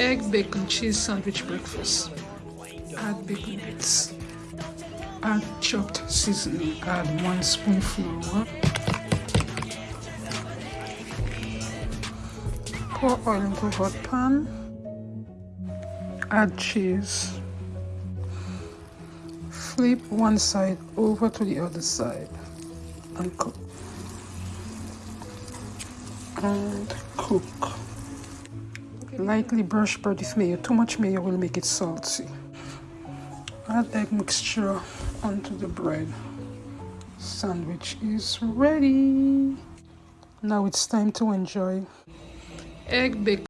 egg bacon cheese sandwich breakfast. Add bacon bits. Add chopped seasoning. Add one spoonful pour oil into hot pan. Add cheese. Flip one side over to the other side and cook. And cook lightly brush bread with mayo. Too much mayo will make it salty. Add egg mixture onto the bread. Sandwich is ready. Now it's time to enjoy egg bacon